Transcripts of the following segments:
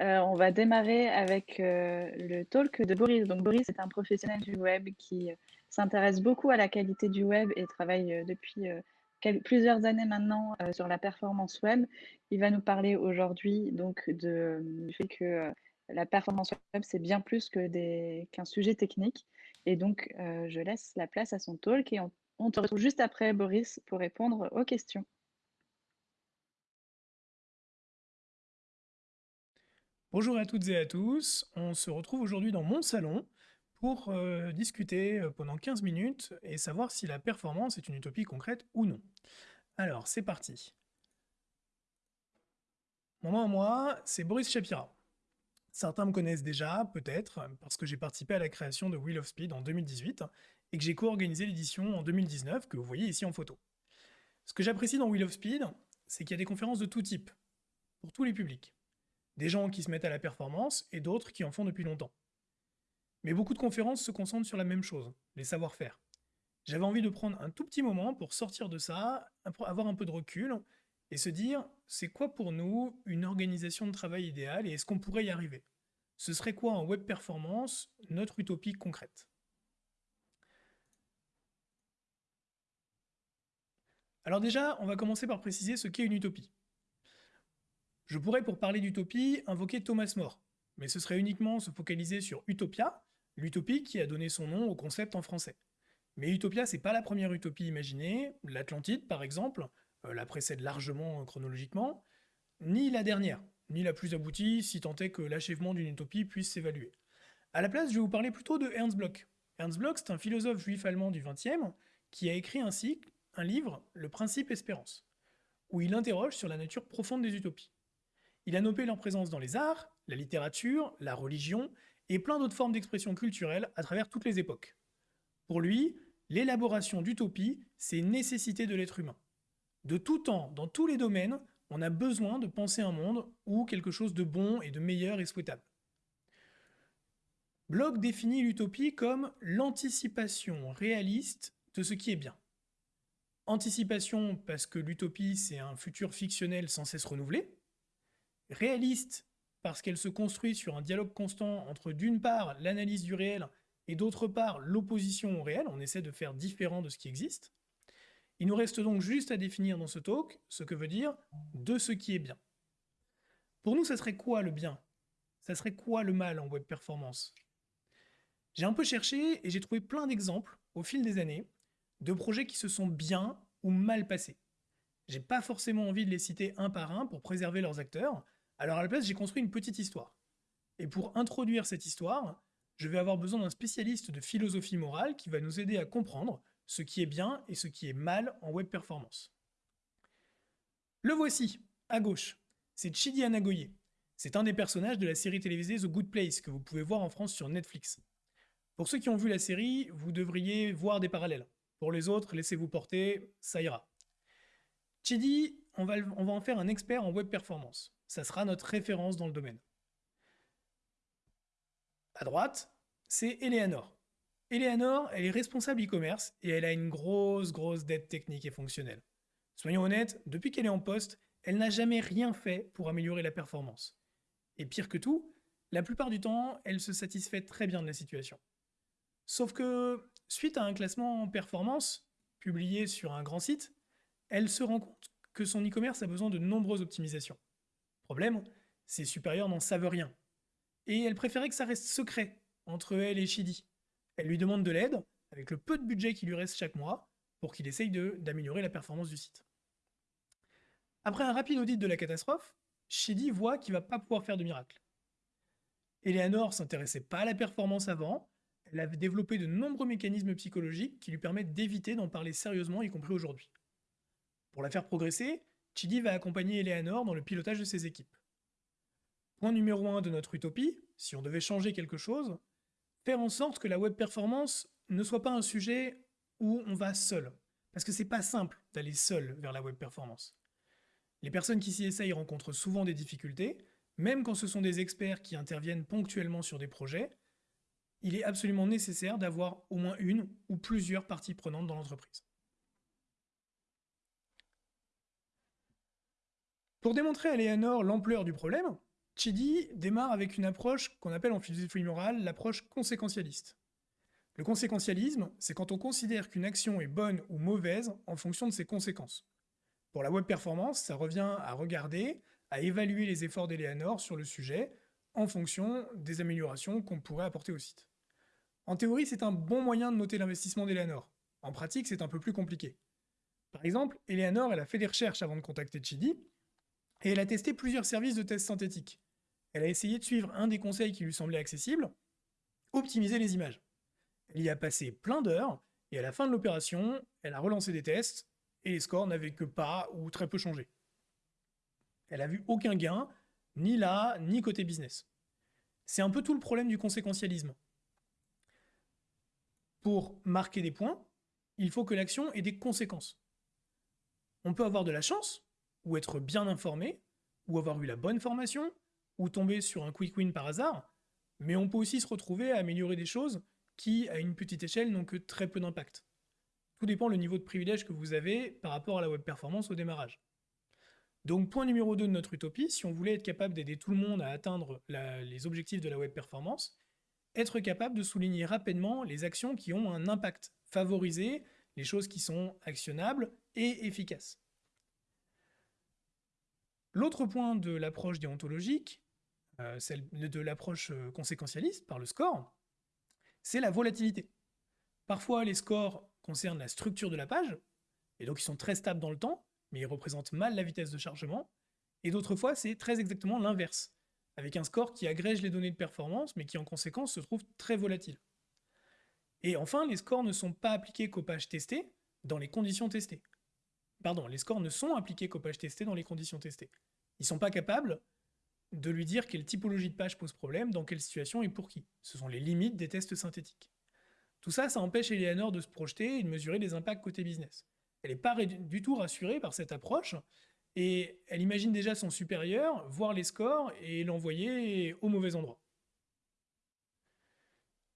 Euh, on va démarrer avec euh, le talk de Boris. Donc Boris est un professionnel du web qui s'intéresse beaucoup à la qualité du web et travaille euh, depuis plusieurs années maintenant sur la performance web. Il va nous parler aujourd'hui donc du fait que la performance web c'est bien plus qu'un sujet technique. Et donc je laisse la place à son talk et on, on te retrouve juste après Boris pour répondre aux questions. Bonjour à toutes et à tous, on se retrouve aujourd'hui dans mon salon pour euh, discuter euh, pendant 15 minutes et savoir si la performance est une utopie concrète ou non. Alors, c'est parti. Mon nom à moi, c'est Boris Shapira. Certains me connaissent déjà, peut-être, parce que j'ai participé à la création de Wheel of Speed en 2018 et que j'ai co-organisé l'édition en 2019 que vous voyez ici en photo. Ce que j'apprécie dans Wheel of Speed, c'est qu'il y a des conférences de tout type, pour tous les publics. Des gens qui se mettent à la performance et d'autres qui en font depuis longtemps. Mais beaucoup de conférences se concentrent sur la même chose, les savoir-faire. J'avais envie de prendre un tout petit moment pour sortir de ça, avoir un peu de recul, et se dire, c'est quoi pour nous une organisation de travail idéale et est-ce qu'on pourrait y arriver? Ce serait quoi en web performance, notre utopie concrète? Alors déjà, on va commencer par préciser ce qu'est une utopie. Je pourrais, pour parler d'utopie, invoquer Thomas More, mais ce serait uniquement se focaliser sur Utopia, l'utopie qui a donné son nom au concept en français. Mais Utopia, c'est pas la première utopie imaginée, l'Atlantide par exemple, euh, la précède largement chronologiquement, ni la dernière, ni la plus aboutie, si tant est que l'achèvement d'une utopie puisse s'évaluer. À la place, je vais vous parler plutôt de Ernst Bloch. Ernst Bloch, c'est un philosophe juif allemand du XXe qui a écrit ainsi un livre, Le Principe Espérance, où il interroge sur la nature profonde des utopies. Il a noté leur présence dans les arts, la littérature, la religion et plein d'autres formes d'expression culturelle à travers toutes les époques. Pour lui, l'élaboration d'utopies, c'est nécessité de l'être humain. De tout temps, dans tous les domaines, on a besoin de penser un monde où quelque chose de bon et de meilleur est souhaitable. Bloch définit l'utopie comme l'anticipation réaliste de ce qui est bien. Anticipation parce que l'utopie c'est un futur fictionnel sans cesse renouvelé, réaliste parce qu'elle se construit sur un dialogue constant entre d'une part l'analyse du réel et d'autre part l'opposition au réel, on essaie de faire différent de ce qui existe. Il nous reste donc juste à définir dans ce talk ce que veut dire de ce qui est bien. Pour nous, ça serait quoi le bien? Ça serait quoi le mal en web performance? J'ai un peu cherché et j'ai trouvé plein d'exemples au fil des années de projets qui se sont bien ou mal passés. J'ai pas forcément envie de les citer un par un pour préserver leurs acteurs, alors à la place, j'ai construit une petite histoire. Et pour introduire cette histoire, je vais avoir besoin d'un spécialiste de philosophie morale qui va nous aider à comprendre ce qui est bien et ce qui est mal en web performance. Le voici, à gauche. C'est Chidi Anagoye. C'est un des personnages de la série télévisée The Good Place que vous pouvez voir en France sur Netflix. Pour ceux qui ont vu la série, vous devriez voir des parallèles. Pour les autres, laissez-vous porter, ça ira. Chidi, on va, en faire un expert en web performance ça sera notre référence dans le domaine. À droite, c'est Eleanor. Eleanor, elle est responsable e-commerce et elle a une grosse, grosse dette technique et fonctionnelle. Soyons honnêtes, depuis qu'elle est en poste, elle n'a jamais rien fait pour améliorer la performance. Et pire que tout, la plupart du temps, elle se satisfait très bien de la situation. Sauf que, suite à un classement en performance, publié sur un grand site, elle se rend compte que son e-commerce a besoin de nombreuses optimisations. Problème, ses supérieurs n'en savent rien. Et elle préférait que ça reste secret entre elle et Shidi. Elle lui demande de l'aide, avec le peu de budget qui lui reste chaque mois, pour qu'il essaye d'améliorer la performance du site. Après un rapide audit de la catastrophe, Shidi voit qu'il va pas pouvoir faire de miracle. Eleanor s'intéressait pas à la performance avant, elle avait développé de nombreux mécanismes psychologiques qui lui permettent d'éviter d'en parler sérieusement, y compris aujourd'hui. Pour la faire progresser, Chidi va accompagner Eleanor dans le pilotage de ses équipes. Point numéro 1 de notre utopie, si on devait changer quelque chose, faire en sorte que la web performance ne soit pas un sujet où on va seul. Parce que c'est pas simple d'aller seul vers la web performance. Les personnes qui s'y essayent rencontrent souvent des difficultés, même quand ce sont des experts qui interviennent ponctuellement sur des projets, il est absolument nécessaire d'avoir au moins une ou plusieurs parties prenantes dans l'entreprise. Pour démontrer à Léonore l'ampleur du problème, Chidi démarre avec une approche qu'on appelle en philosophie morale l'approche conséquentialiste. Le conséquentialisme, c'est quand on considère qu'une action est bonne ou mauvaise en fonction de ses conséquences. Pour la web performance, ça revient à regarder, à évaluer les efforts d'Eleanor sur le sujet en fonction des améliorations qu'on pourrait apporter au site. En théorie, c'est un bon moyen de noter l'investissement d'Eleanor. En pratique, c'est un peu plus compliqué. Par exemple, Eleanor, elle a fait des recherches avant de contacter Chidi, et elle a testé plusieurs services de tests synthétiques. Elle a essayé de suivre un des conseils qui lui semblait accessible, optimiser les images. Elle y a passé plein d'heures, et à la fin de l'opération, elle a relancé des tests, et les scores n'avaient que pas ou très peu changé. Elle a vu aucun gain, ni là, ni côté business. C'est un peu tout le problème du conséquentialisme. Pour marquer des points, il faut que l'action ait des conséquences. On peut avoir de la chance, ou être bien informé, ou avoir eu la bonne formation, ou tomber sur un quick win par hasard, mais on peut aussi se retrouver à améliorer des choses qui, à une petite échelle, n'ont que très peu d'impact. Tout dépend le niveau de privilège que vous avez par rapport à la web performance au démarrage. Donc point numéro 2 de notre utopie, si on voulait être capable d'aider tout le monde à atteindre les objectifs de la web performance, être capable de souligner rapidement les actions qui ont un impact, favoriser les choses qui sont actionnables et efficaces. L'autre point de l'approche déontologique, euh, de l'approche euh, conséquentialiste par le score, c'est la volatilité. Parfois, les scores concernent la structure de la page, et donc ils sont très stables dans le temps, mais ils représentent mal la vitesse de chargement, et d'autres fois, c'est très exactement l'inverse, avec un score qui agrège les données de performance, mais qui en conséquence se trouve très volatile. Et enfin, les scores ne sont pas appliqués qu'aux pages testées, dans les conditions testées. Pardon, les scores ne sont appliqués qu'aux pages testées dans les conditions testées. Ils ne sont pas capables de lui dire quelle typologie de page pose problème, dans quelle situation et pour qui. Ce sont les limites des tests synthétiques. Tout ça, ça empêche Eleanor de se projeter et de mesurer les impacts côté business. Elle n'est pas du tout rassurée par cette approche, et elle imagine déjà son supérieur voir les scores et l'envoyer au mauvais endroit.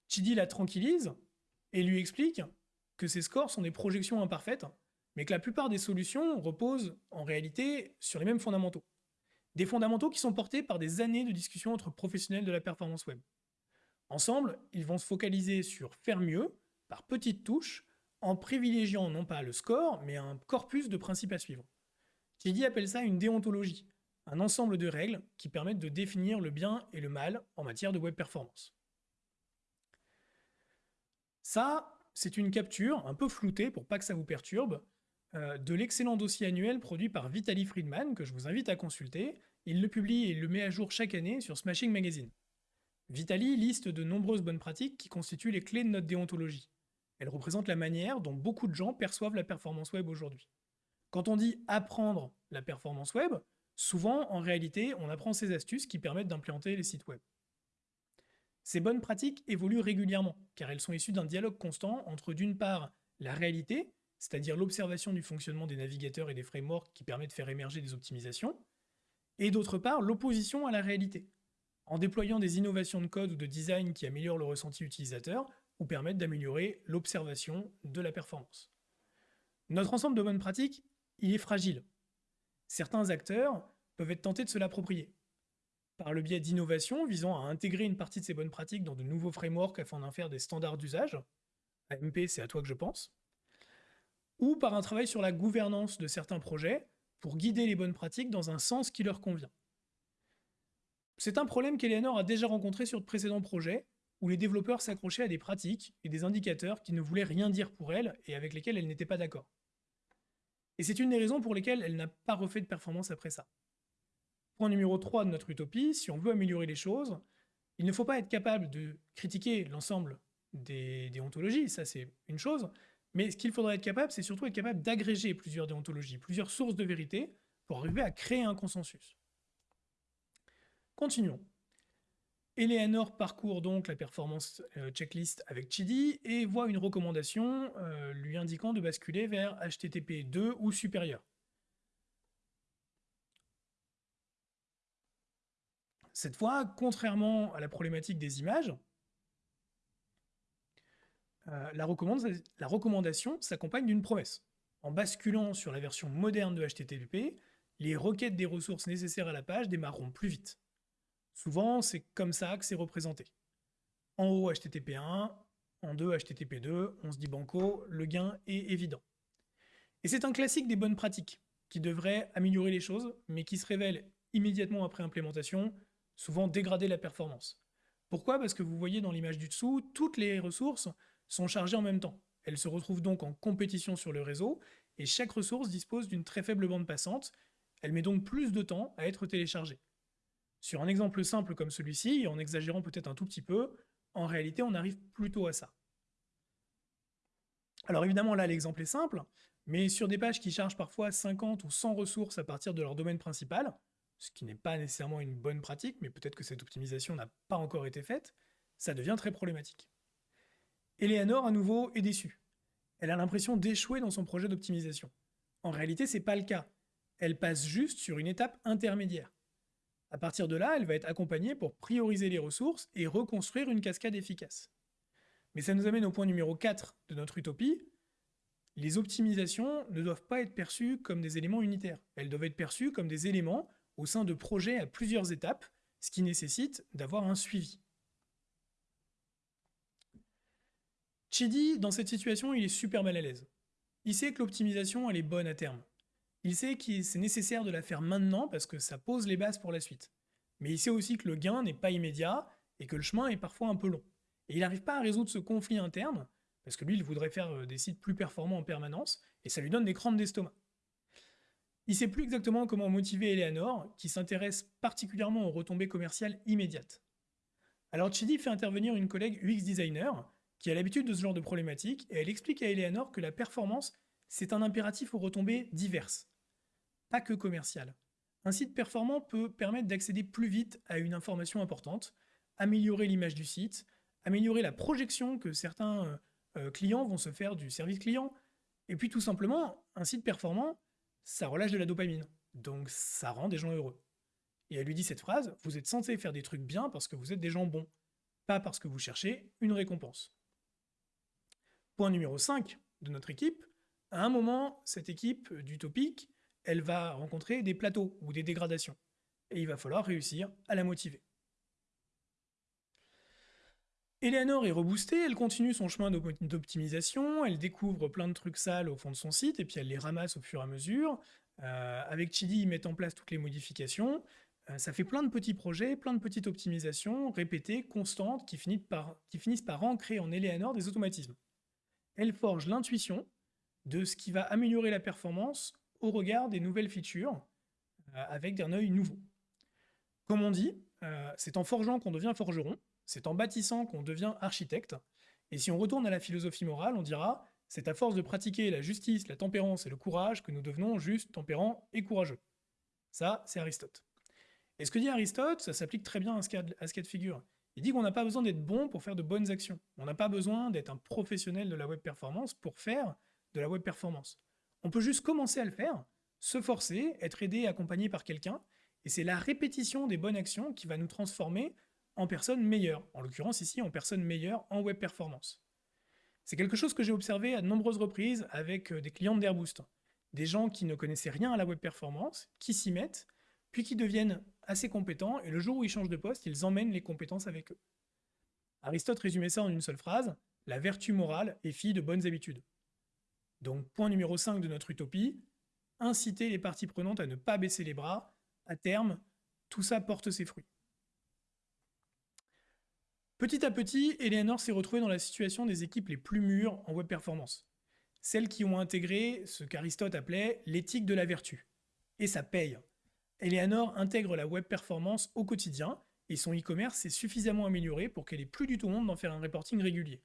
Chidi la tranquillise et lui explique que ces scores sont des projections imparfaites, mais que la plupart des solutions reposent en réalité sur les mêmes fondamentaux. Des fondamentaux qui sont portés par des années de discussions entre professionnels de la performance web. Ensemble, ils vont se focaliser sur faire mieux, par petites touches, en privilégiant non pas le score, mais un corpus de principes à suivre. Chidi appelle ça une déontologie, un ensemble de règles qui permettent de définir le bien et le mal en matière de web performance. Ça, c'est une capture un peu floutée pour pas que ça vous perturbe, euh, de l'excellent dossier annuel produit par Vitaly Friedman, que je vous invite à consulter. Il le publie et le met à jour chaque année sur Smashing Magazine. Vitaly liste de nombreuses bonnes pratiques qui constituent les clés de notre déontologie. Elles représentent la manière dont beaucoup de gens perçoivent la performance web aujourd'hui. Quand on dit apprendre la performance web, souvent, en réalité, on apprend ces astuces qui permettent d'implémenter les sites web. Ces bonnes pratiques évoluent régulièrement, car elles sont issues d'un dialogue constant entre d'une part la réalité, c'est-à-dire l'observation du fonctionnement des navigateurs et des frameworks qui permet de faire émerger des optimisations, et d'autre part l'opposition à la réalité, en déployant des innovations de code ou de design qui améliorent le ressenti utilisateur ou permettent d'améliorer l'observation de la performance. Notre ensemble de bonnes pratiques, il est fragile. Certains acteurs peuvent être tentés de se l'approprier, par le biais d'innovations visant à intégrer une partie de ces bonnes pratiques dans de nouveaux frameworks afin d'en faire des standards d'usage. AMP, c'est à toi que je pense ou par un travail sur la gouvernance de certains projets pour guider les bonnes pratiques dans un sens qui leur convient. C'est un problème qu'Eleanor a déjà rencontré sur de précédents projets, où les développeurs s'accrochaient à des pratiques et des indicateurs qui ne voulaient rien dire pour elle et avec lesquels elle n'était pas d'accord. Et c'est une des raisons pour lesquelles elle n'a pas refait de performance après ça. Point numéro 3 de notre utopie, si on veut améliorer les choses, il ne faut pas être capable de critiquer l'ensemble des déontologies, ça c'est une chose, mais ce qu'il faudrait être capable, c'est surtout être capable d'agréger plusieurs déontologies, plusieurs sources de vérité, pour arriver à créer un consensus. Continuons. Eleanor parcourt donc la performance euh, checklist avec Chidi et voit une recommandation euh, lui indiquant de basculer vers HTTP 2 ou supérieur. Cette fois, contrairement à la problématique des images, euh, la, recommandation s'accompagne d'une promesse. En basculant sur la version moderne de HTTP, les requêtes des ressources nécessaires à la page démarreront plus vite. Souvent, c'est comme ça que c'est représenté. En haut, HTTP1, en 2, HTTP2, on se dit banco, le gain est évident. Et c'est un classique des bonnes pratiques, qui devrait améliorer les choses, mais qui se révèle immédiatement après implémentation, souvent dégrader la performance. Pourquoi? Parce que vous voyez dans l'image du dessous, toutes les ressources sont chargées en même temps. Elles se retrouvent donc en compétition sur le réseau, et chaque ressource dispose d'une très faible bande passante, elle met donc plus de temps à être téléchargée. Sur un exemple simple comme celui-ci, et en exagérant peut-être un tout petit peu, en réalité on arrive plutôt à ça. Alors évidemment là l'exemple est simple, mais sur des pages qui chargent parfois 50 ou 100 ressources à partir de leur domaine principal, ce qui n'est pas nécessairement une bonne pratique, mais peut-être que cette optimisation n'a pas encore été faite, ça devient très problématique. Eleanor, à nouveau, est déçue. Elle a l'impression d'échouer dans son projet d'optimisation. En réalité, c'est pas le cas. Elle passe juste sur une étape intermédiaire. À partir de là, elle va être accompagnée pour prioriser les ressources et reconstruire une cascade efficace. Mais ça nous amène au point numéro 4 de notre utopie. Les optimisations ne doivent pas être perçues comme des éléments unitaires. Elles doivent être perçues comme des éléments au sein de projets à plusieurs étapes, ce qui nécessite d'avoir un suivi. Chidi, dans cette situation, il est super mal à l'aise. Il sait que l'optimisation, elle est bonne à terme. Il sait que c'est nécessaire de la faire maintenant parce que ça pose les bases pour la suite. Mais il sait aussi que le gain n'est pas immédiat et que le chemin est parfois un peu long. Et il n'arrive pas à résoudre ce conflit interne, parce que lui, il voudrait faire euh, des sites plus performants en permanence, et ça lui donne des crampes d'estomac. Il sait plus exactement comment motiver Eleanor, qui s'intéresse particulièrement aux retombées commerciales immédiates. Alors Chidi fait intervenir une collègue UX designer, qui a l'habitude de ce genre de problématique, et elle explique à Eleanor que la performance, c'est un impératif aux retombées diverses, pas que commerciales. Un site performant peut permettre d'accéder plus vite à une information importante, améliorer l'image du site, améliorer la projection que certains euh, euh, clients vont se faire du service client, et puis tout simplement, un site performant, ça relâche de la dopamine. Donc ça rend des gens heureux. Et elle lui dit cette phrase, vous êtes censé faire des trucs bien parce que vous êtes des gens bons, pas parce que vous cherchez une récompense. Point numéro 5 de notre équipe, à un moment, cette équipe d'Utopique, elle va rencontrer des plateaux ou des dégradations. Et il va falloir réussir à la motiver. Eleanor est reboostée, elle continue son chemin d'optimisation, elle découvre plein de trucs sales au fond de son site, et puis elle les ramasse au fur et à mesure. Euh, avec Chidi, ils mettent en place toutes les modifications. Euh, ça fait plein de petits projets, plein de petites optimisations, répétées, constantes, qui finissent par ancrer en Eleanor des automatismes. Elle forge l'intuition de ce qui va améliorer la performance au regard des nouvelles features, euh, avec un œil nouveau. Comme on dit, c'est en forgeant qu'on devient forgeron, c'est en bâtissant qu'on devient architecte. Et si on retourne à la philosophie morale, on dira c'est à force de pratiquer la justice, la tempérance et le courage que nous devenons justes, tempérants et courageux. Ça, c'est Aristote. Et ce que dit Aristote, ça s'applique très bien à ce cas de figure. Il dit qu'on n'a pas besoin d'être bon pour faire de bonnes actions. On n'a pas besoin d'être un professionnel de la web performance pour faire de la web performance. On peut juste commencer à le faire, se forcer, être aidé, accompagné par quelqu'un, et c'est la répétition des bonnes actions qui va nous transformer en personne meilleure, en l'occurrence ici en personne meilleure en web performance. C'est quelque chose que j'ai observé à de nombreuses reprises avec euh, des clients d'Airboost. Des gens qui ne connaissaient rien à la web performance, qui s'y mettent, puis qui deviennent assez compétents, et le jour où ils changent de poste, ils emmènent les compétences avec eux. Aristote résumait ça en une seule phrase, la vertu morale est fille de bonnes habitudes. Donc point numéro 5 de notre utopie, inciter les parties prenantes à ne pas baisser les bras, à terme, tout ça porte ses fruits. Petit à petit, Eleanor s'est retrouvée dans la situation des équipes les plus mûres en web performance. Celles qui ont intégré ce qu'Aristote appelait l'éthique de la vertu. Et ça paye. Eleanor intègre la web performance au quotidien, et son e-commerce s'est suffisamment amélioré pour qu'elle ait plus du tout honte d'en faire un reporting régulier.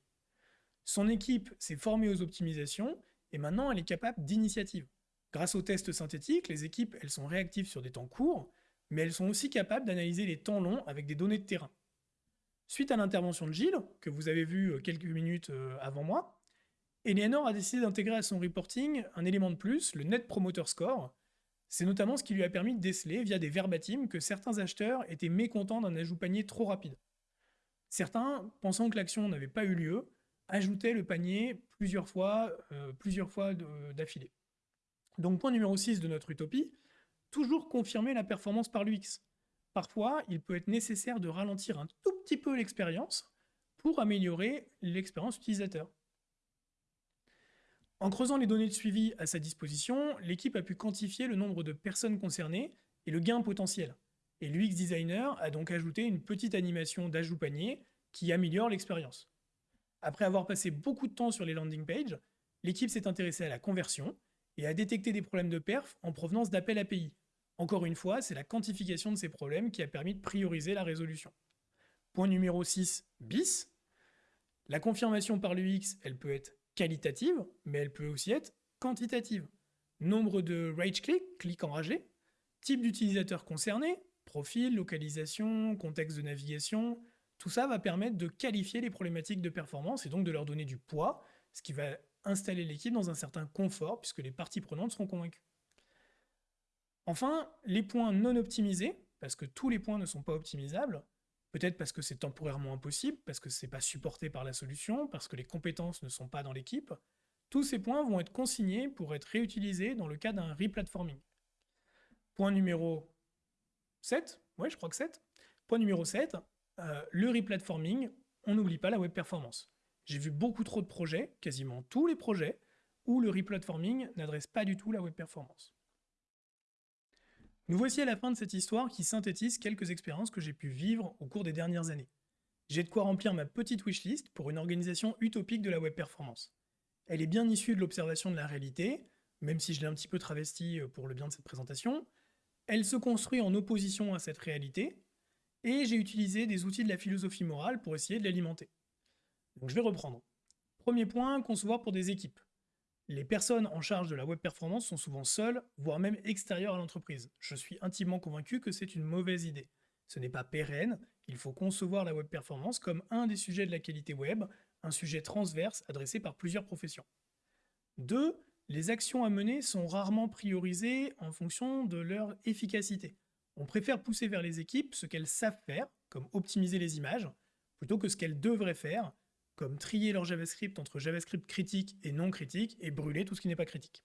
Son équipe s'est formée aux optimisations, et maintenant elle est capable d'initiative. Grâce aux tests synthétiques, les équipes elles sont réactives sur des temps courts, mais elles sont aussi capables d'analyser les temps longs avec des données de terrain. Suite à l'intervention de Gilles, que vous avez vu euh, quelques minutes euh, avant moi, Eleanor a décidé d'intégrer à son reporting un élément de plus, le Net Promoter Score. C'est notamment ce qui lui a permis de déceler, via des verbatims, que certains acheteurs étaient mécontents d'un ajout panier trop rapide. Certains, pensant que l'action n'avait pas eu lieu, ajoutaient le panier plusieurs fois, euh, plusieurs fois d'affilée. Donc point numéro 6 de notre utopie, toujours confirmer la performance par l'UX. parfois, il peut être nécessaire de ralentir un tout petit peu l'expérience pour améliorer l'expérience utilisateur. En creusant les données de suivi à sa disposition, l'équipe a pu quantifier le nombre de personnes concernées et le gain potentiel. Et l'UX designer a donc ajouté une petite animation d'ajout panier qui améliore l'expérience. Après avoir passé beaucoup de temps sur les landing pages, l'équipe s'est intéressée à la conversion et a détecté des problèmes de perf en provenance d'appels API. Encore une fois, c'est la quantification de ces problèmes qui a permis de prioriser la résolution. Point numéro 6, bis. La confirmation par l'UX, elle peut être qualitative, mais elle peut aussi être quantitative. Nombre de rage click, clics enragés, type d'utilisateur concerné, profil, localisation, contexte de navigation, tout ça va permettre de qualifier les problématiques de performance et donc de leur donner du poids, ce qui va installer l'équipe dans un certain confort puisque les parties prenantes seront convaincues. Enfin, les points non optimisés, parce que tous les points ne sont pas optimisables, peut-être parce que c'est temporairement impossible, parce que c'est pas supporté par la solution, parce que les compétences ne sont pas dans l'équipe, tous ces points vont être consignés pour être réutilisés dans le cas d'un replatforming. Point numéro 7, ouais je crois que 7. Point numéro 7, euh, le replatforming, on n'oublie pas la web performance. J'ai vu beaucoup trop de projets, quasiment tous les projets, où le replatforming n'adresse pas du tout la web performance. Nous voici à la fin de cette histoire qui synthétise quelques expériences que j'ai pu vivre au cours des dernières années. J'ai de quoi remplir ma petite wishlist pour une organisation utopique de la web performance. Elle est bien issue de l'observation de la réalité, même si je l'ai un petit peu travestie euh, pour le bien de cette présentation. Elle se construit en opposition à cette réalité, et j'ai utilisé des outils de la philosophie morale pour essayer de l'alimenter. Je vais reprendre. Premier point, concevoir pour des équipes. Les personnes en charge de la web performance sont souvent seules, voire même extérieures à l'entreprise. Je suis intimement convaincu que c'est une mauvaise idée. Ce n'est pas pérenne, il faut concevoir la web performance comme un des sujets de la qualité web, un sujet transverse adressé par plusieurs professions. 2. Les actions à mener sont rarement priorisées en fonction de leur efficacité. On préfère pousser vers les équipes ce qu'elles savent faire, comme optimiser les images, plutôt que ce qu'elles devraient faire, comme trier leur JavaScript entre JavaScript critique et non critique, et brûler tout ce qui n'est pas critique.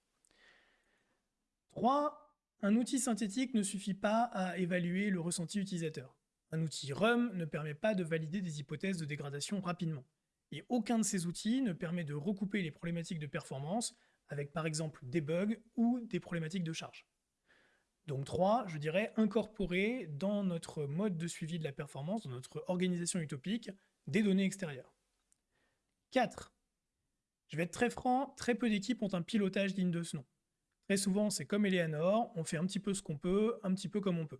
3. Un outil synthétique ne suffit pas à évaluer le ressenti utilisateur. Un outil RUM ne permet pas de valider des hypothèses de dégradation rapidement. Et aucun de ces outils ne permet de recouper les problématiques de performance avec par exemple des bugs ou des problématiques de charge. Donc 3, je dirais incorporer dans notre mode de suivi de la performance, dans notre organisation utopique, des données extérieures. 4. Je vais être très franc, très peu d'équipes ont un pilotage digne de ce nom. Très souvent, c'est comme Eleanor, on fait un petit peu ce qu'on peut, un petit peu comme on peut.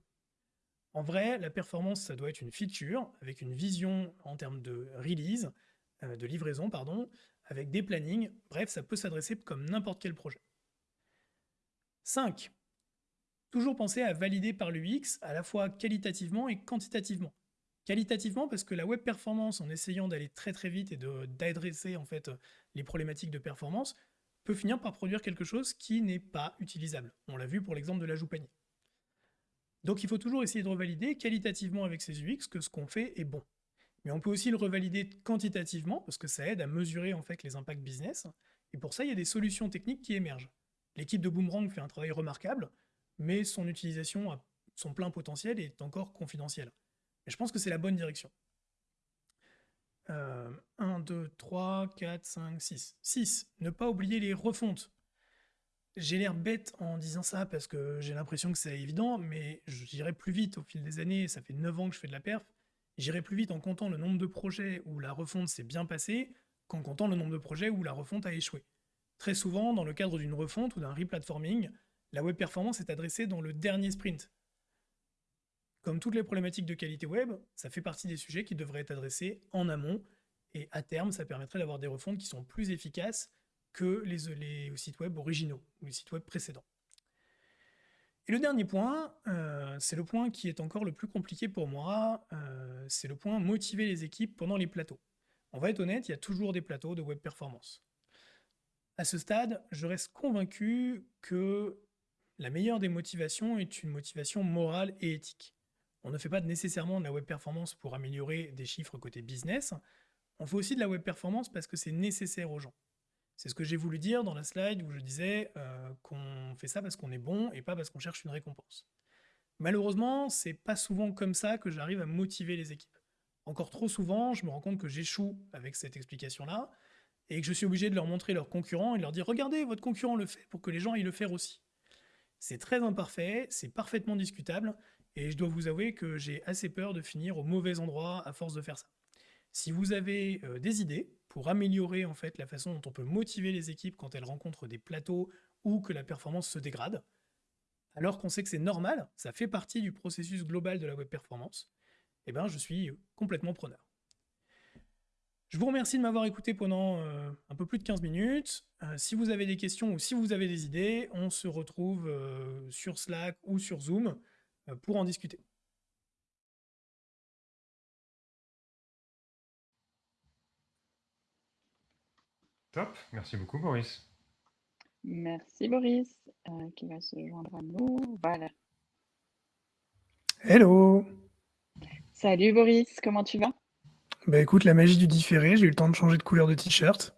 En vrai, la performance, ça doit être une feature, avec une vision en termes de release, euh, de livraison, pardon, avec des plannings, bref, ça peut s'adresser comme n'importe quel projet. 5. Toujours penser à valider par l'UX à la fois qualitativement et quantitativement. Qualitativement, parce que la web performance, en essayant d'aller très très vite et d'adresser en fait les problématiques de performance, peut finir par produire quelque chose qui n'est pas utilisable. On l'a vu pour l'exemple de l'ajout panier. Donc il faut toujours essayer de revalider qualitativement avec ses UX que ce qu'on fait est bon. Mais on peut aussi le revalider quantitativement, parce que ça aide à mesurer les impacts business, et pour ça il y a des solutions techniques qui émergent. L'équipe de Boomerang fait un travail remarquable, mais son utilisation à son plein potentiel est encore confidentielle. Et je pense que c'est la bonne direction. 1, 2, 3, 4, 5, 6. 6. Ne pas oublier les refontes. J'ai l'air bête en disant ça parce que j'ai l'impression que c'est évident, mais j'irai plus vite au fil des années. Ça fait 9 ans que je fais de la perf. J'irai plus vite en comptant le nombre de projets où la refonte s'est bien passée qu'en comptant le nombre de projets où la refonte a échoué. Très souvent, dans le cadre d'une refonte ou d'un replatforming, la web performance est adressée dans le dernier sprint, comme toutes les problématiques de qualité web, ça fait partie des sujets qui devraient être adressés en amont, et à terme, ça permettrait d'avoir des refontes qui sont plus efficaces que les, sites web originaux, ou les sites web précédents. Et le dernier point, euh, c'est le point qui est encore le plus compliqué pour moi, euh, c'est le point motiver les équipes pendant les plateaux. On va être honnête, il y a toujours des plateaux de web performance. À ce stade, je reste convaincu que la meilleure des motivations est une motivation morale et éthique. On ne fait pas nécessairement de la web performance pour améliorer des chiffres côté business, on fait aussi de la web performance parce que c'est nécessaire aux gens. C'est ce que j'ai voulu dire dans la slide où je disais euh, qu'on fait ça parce qu'on est bon et pas parce qu'on cherche une récompense. Malheureusement, c'est pas souvent comme ça que j'arrive à motiver les équipes. Encore trop souvent, je me rends compte que j'échoue avec cette explication-là et que je suis obligé de leur montrer leurs concurrents et de leur dire regardez, votre concurrent le fait pour que les gens aillent le faire aussi. C'est très imparfait, c'est parfaitement discutable et je dois vous avouer que j'ai assez peur de finir au mauvais endroit à force de faire ça. Si vous avez euh, des idées pour améliorer en fait la façon dont on peut motiver les équipes quand elles rencontrent des plateaux ou que la performance se dégrade, alors qu'on sait que c'est normal, ça fait partie du processus global de la web performance, eh ben, je suis complètement preneur. Je vous remercie de m'avoir écouté pendant euh, un peu plus de 15 minutes. Euh, si vous avez des questions ou si vous avez des idées, on se retrouve sur Slack ou sur Zoom pour en discuter. Top, merci beaucoup Boris. Merci Boris, qui va se joindre à nous. Voilà. Hello Salut Boris, comment tu vas? Bah écoute, la magie du différé, j'ai eu le temps de changer de couleur de t-shirt.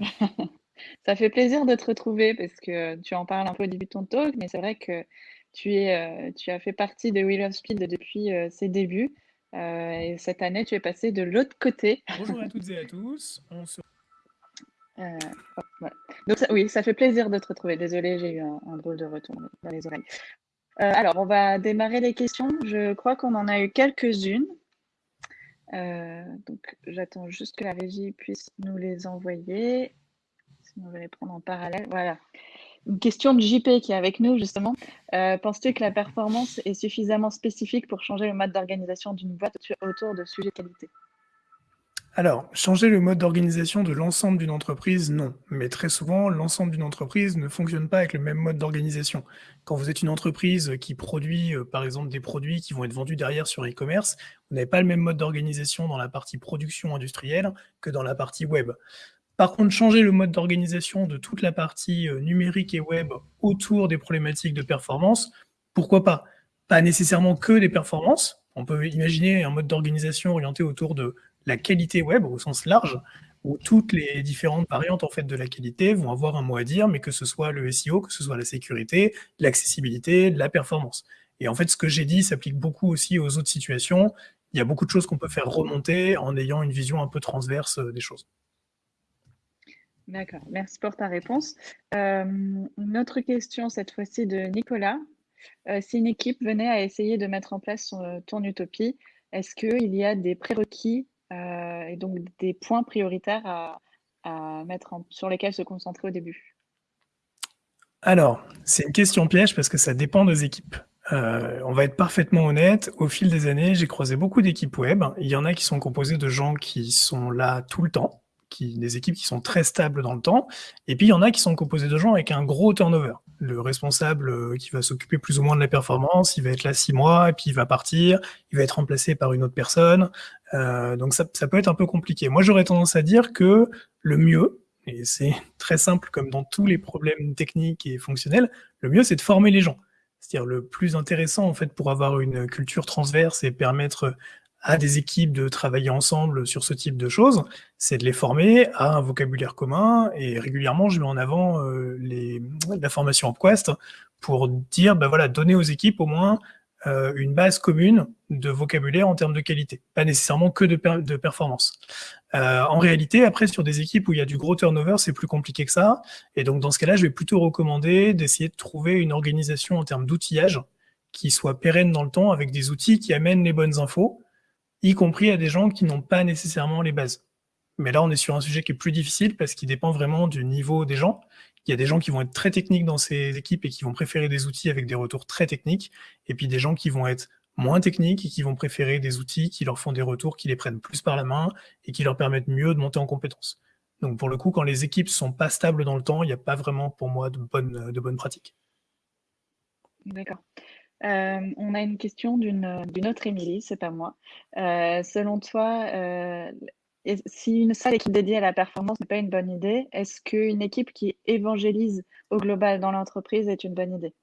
Ça fait plaisir de te retrouver parce que tu en parles un peu au début de ton talk, mais c'est vrai que tu, es, euh, tu as fait partie de Wheel of Speed depuis euh, ses débuts. Euh, et cette année, tu es passé de l'autre côté. Bonjour à toutes et à tous. On se... Donc oui, ça fait plaisir de te retrouver. Désolée, j'ai eu un, un, drôle de retour dans les oreilles. Euh, alors, on va démarrer les questions. Je crois qu'on en a eu quelques-unes. Euh, donc, j'attends juste que la régie puisse nous les envoyer. Sinon, on va les prendre en parallèle. Voilà. Une question de JP qui est avec nous, justement. Euh, penses-tu que la performance est suffisamment spécifique pour changer le mode d'organisation d'une boîte autour de sujets qualité? Alors, changer le mode d'organisation de l'ensemble d'une entreprise, non. Mais très souvent, l'ensemble d'une entreprise ne fonctionne pas avec le même mode d'organisation. Quand vous êtes une entreprise qui produit, euh, par exemple, des produits qui vont être vendus derrière sur e-commerce, vous n'avez pas le même mode d'organisation dans la partie production industrielle que dans la partie web. Par contre, changer le mode d'organisation de toute la partie euh, numérique et web autour des problématiques de performance, pourquoi pas? Pas nécessairement que des performances. On peut imaginer un mode d'organisation orienté autour de la qualité web au sens large, où toutes les différentes variantes en fait de la qualité vont avoir un mot à dire, mais que ce soit le SEO, que ce soit la sécurité, l'accessibilité, la performance. Et en fait, ce que j'ai dit s'applique beaucoup aussi aux autres situations. Il y a beaucoup de choses qu'on peut faire remonter en ayant une vision un peu transverse euh, des choses. D'accord, merci pour ta réponse. Euh, une autre question, cette fois-ci de Nicolas. Euh, si une équipe venait à essayer de mettre en place son, ton utopie, est-ce qu'il y a des prérequis euh, et donc des points prioritaires à, mettre sur lesquels se concentrer au début? Alors, c'est une question piège parce que ça dépend des équipes. Euh, on va être parfaitement honnête, au fil des années, j'ai croisé beaucoup d'équipes web. Il y en a qui sont composées de gens qui sont là tout le temps, qui, des équipes qui sont très stables dans le temps, et puis il y en a qui sont composées de gens avec un gros turnover le responsable euh, qui va s'occuper plus ou moins de la performance, il va être là six mois, et puis il va partir, il va être remplacé par une autre personne. Euh, donc ça, ça, peut être un peu compliqué. Moi, j'aurais tendance à dire que le mieux, et c'est très simple comme dans tous les problèmes techniques et fonctionnels, le mieux, c'est de former les gens. C'est-à-dire le plus intéressant, en fait, pour avoir une culture transverse et permettre à des équipes de travailler ensemble sur ce type de choses, c'est de les former à un vocabulaire commun. Et régulièrement, je mets en avant euh, les, la formation Upquest pour dire, ben voilà, donner aux équipes au moins euh, une base commune de vocabulaire en termes de qualité, pas nécessairement que de, de performance. Euh, en réalité, après, sur des équipes où il y a du gros turnover, c'est plus compliqué que ça. Et donc, dans ce cas-là, je vais plutôt recommander d'essayer de trouver une organisation en termes d'outillage qui soit pérenne dans le temps avec des outils qui amènent les bonnes infos y compris à des gens qui n'ont pas nécessairement les bases. Mais là, on est sur un sujet qui est plus difficile parce qu'il dépend vraiment du niveau des gens. Il y a des gens qui vont être très techniques dans ces équipes et qui vont préférer des outils avec des retours très techniques, et puis des gens qui vont être moins techniques et qui vont préférer des outils qui leur font des retours, qui les prennent plus par la main et qui leur permettent mieux de monter en compétences. Donc pour le coup, quand les équipes sont pas stables dans le temps, il n'y a pas vraiment pour moi de bonnes, de bonnes pratiques. D'accord. Euh, on a une question d'une autre Émilie, c'est pas moi. Euh, selon toi, euh, si une seule équipe dédiée à la performance n'est pas une bonne idée, est-ce qu'une équipe qui évangélise au global dans l'entreprise est une bonne idée?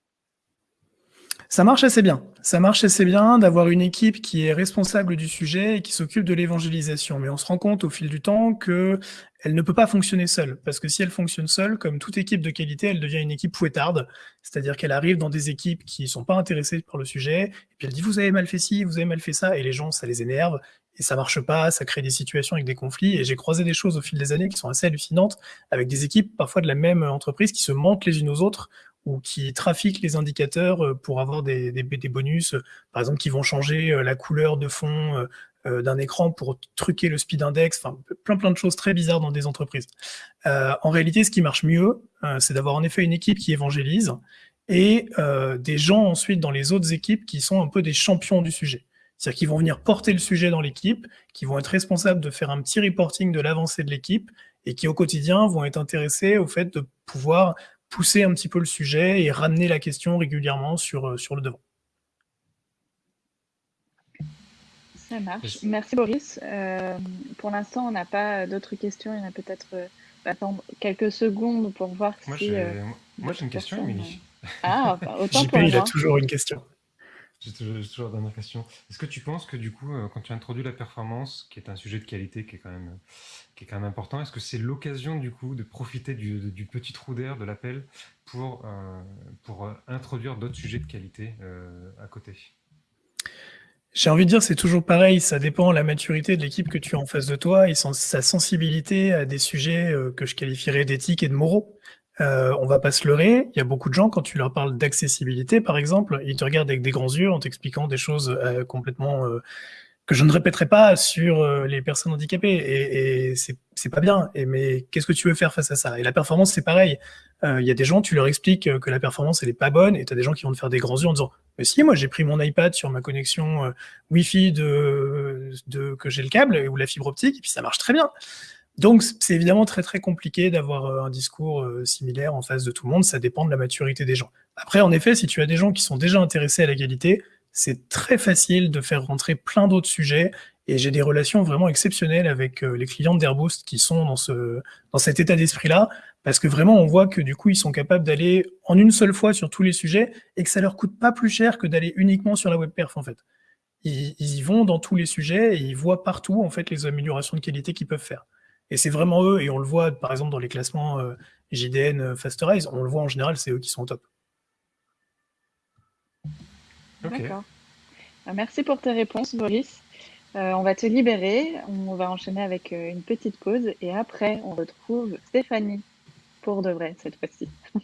Ça marche assez bien. Ça marche assez bien d'avoir une équipe qui est responsable du sujet et qui s'occupe de l'évangélisation. Mais on se rend compte au fil du temps que elle ne peut pas fonctionner seule. Parce que si elle fonctionne seule, comme toute équipe de qualité, elle devient une équipe fouettarde. C'est-à-dire qu'elle arrive dans des équipes qui ne sont pas intéressées par le sujet. Et puis elle dit, vous avez mal fait ci, vous avez mal fait ça. Et les gens, ça les énerve. Et ça marche pas, ça crée des situations avec des conflits. Et j'ai croisé des choses au fil des années qui sont assez hallucinantes avec des équipes parfois de la même entreprise qui se mentent les unes aux autres ou qui trafiquent les indicateurs euh, pour avoir des, des, des, bonus, par exemple qui vont changer euh, la couleur de fond euh, d'un écran pour truquer le speed index, enfin plein plein de choses très bizarres dans des entreprises. Euh, en réalité, ce qui marche mieux, euh, c'est d'avoir en effet une équipe qui évangélise et euh, des gens ensuite dans les autres équipes qui sont un peu des champions du sujet. C'est-à-dire qu'ils vont venir porter le sujet dans l'équipe, qui vont être responsables de faire un petit reporting de l'avancée de l'équipe et qui au quotidien vont être intéressés au fait de pouvoir pousser un petit peu le sujet et ramener la question régulièrement sur, euh, sur le devant. Ça marche. Merci Boris. Euh, pour l'instant, on n'a pas d'autres questions. Il y en a peut-être euh, attendre quelques secondes pour voir moi, si. J'ai, euh, moi, j'ai une question, Émilie. Ah, autant JP, pour il a moi. toujours une question. J'ai toujours, la dernière question. Est-ce que tu penses que du coup, euh, quand tu introduis la performance, qui est un sujet de qualité qui est quand même, qui est quand même important, est-ce que c'est l'occasion du coup de profiter du, petit trou d'air de l'appel pour, euh, pour euh, introduire d'autres sujets de qualité à côté? J'ai envie de dire, c'est toujours pareil, ça dépend de la maturité de l'équipe que tu as en face de toi et sa sensibilité à des sujets que je qualifierais d'éthique et de moraux. Euh, on va pas se leurrer, il y a beaucoup de gens, quand tu leur parles d'accessibilité, par exemple, ils te regardent avec des grands yeux en t'expliquant des choses euh, complètement euh, que je ne répéterai pas sur euh, les personnes handicapées. Et, et c'est pas bien. Et, mais qu'est-ce que tu veux faire face à ça? Et la performance, c'est pareil. Euh, Il y a des gens, tu leur expliques euh, que la performance, elle est pas bonne, et tu as des gens qui vont te faire des grands yeux en disant Mais si, moi j'ai pris mon iPad sur ma connexion Wi-Fi de, de, que j'ai le câble ou la fibre optique, et puis ça marche très bien. Donc c'est évidemment très très compliqué d'avoir euh, un discours euh, similaire en face de tout le monde, ça dépend de la maturité des gens. Après, en effet, si tu as des gens qui sont déjà intéressés à la qualité, c'est très facile de faire rentrer plein d'autres sujets, et j'ai des relations vraiment exceptionnelles avec euh, les clients d'Airboost qui sont dans, ce, dans cet état d'esprit-là, parce que vraiment on voit que du coup ils sont capables d'aller en une seule fois sur tous les sujets, et que ça leur coûte pas plus cher que d'aller uniquement sur la web perf en fait. Ils y vont dans tous les sujets, et ils voient partout en fait les améliorations de qualité qu'ils peuvent faire. Et c'est vraiment eux, et on le voit par exemple dans les classements euh, JDN, euh, Fasterize, on le voit en général, c'est eux qui sont au top. D'accord. Euh, Merci pour tes réponses, Boris. Euh, on va te libérer. On va enchaîner avec euh, une petite pause et après, on retrouve Stéphanie pour de vrai cette fois-ci.